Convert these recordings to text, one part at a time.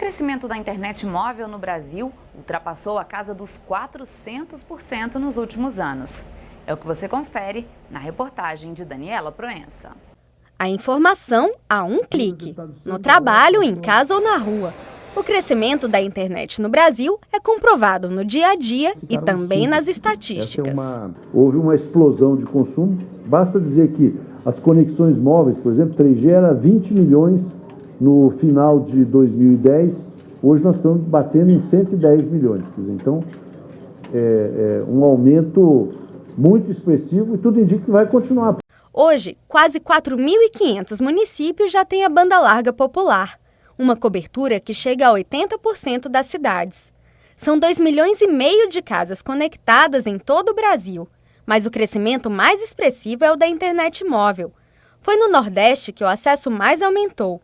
crescimento da internet móvel no Brasil ultrapassou a casa dos 400% nos últimos anos. É o que você confere na reportagem de Daniela Proença. A informação a um clique, no trabalho, em casa ou na rua. O crescimento da internet no Brasil é comprovado no dia a dia e também nas estatísticas. É uma... Houve uma explosão de consumo. Basta dizer que as conexões móveis, por exemplo, 3G era 20 milhões no final de 2010. Hoje nós estamos batendo em 110 milhões. Então, é, é um aumento muito expressivo e tudo indica que vai continuar. Hoje, quase 4.500 municípios já têm a banda larga popular uma cobertura que chega a 80% das cidades. São 2 milhões e meio de casas conectadas em todo o Brasil, mas o crescimento mais expressivo é o da internet móvel. Foi no Nordeste que o acesso mais aumentou.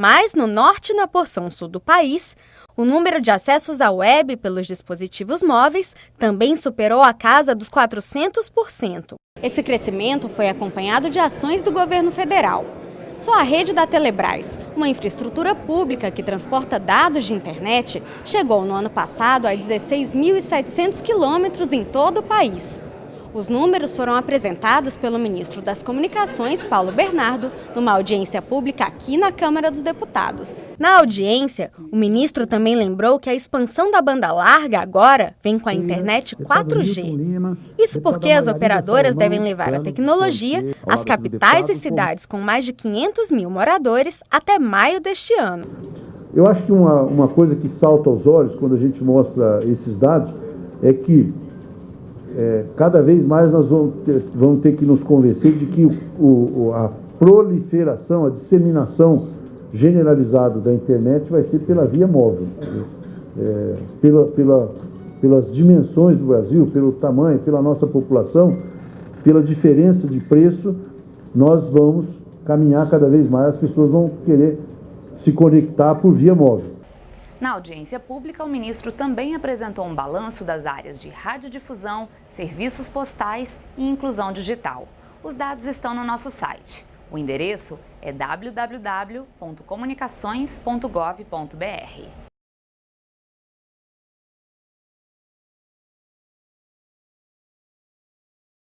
Mas no norte e na porção sul do país, o número de acessos à web pelos dispositivos móveis também superou a casa dos 400%. Esse crescimento foi acompanhado de ações do governo federal. Só a rede da Telebrás, uma infraestrutura pública que transporta dados de internet, chegou no ano passado a 16.700 quilômetros em todo o país. Os números foram apresentados pelo ministro das Comunicações, Paulo Bernardo, numa audiência pública aqui na Câmara dos Deputados. Na audiência, o ministro também lembrou que a expansão da banda larga agora vem com a internet 4G. Isso porque as operadoras devem levar a tecnologia às capitais e cidades com mais de 500 mil moradores até maio deste ano. Eu acho que uma, uma coisa que salta aos olhos quando a gente mostra esses dados é que é, cada vez mais nós vamos ter, vamos ter que nos convencer de que o, o, a proliferação, a disseminação generalizada da internet vai ser pela via móvel. É, pela, pela, pelas dimensões do Brasil, pelo tamanho, pela nossa população, pela diferença de preço, nós vamos caminhar cada vez mais, as pessoas vão querer se conectar por via móvel. Na audiência pública, o ministro também apresentou um balanço das áreas de radiodifusão, serviços postais e inclusão digital. Os dados estão no nosso site. O endereço é www.comunicações.gov.br.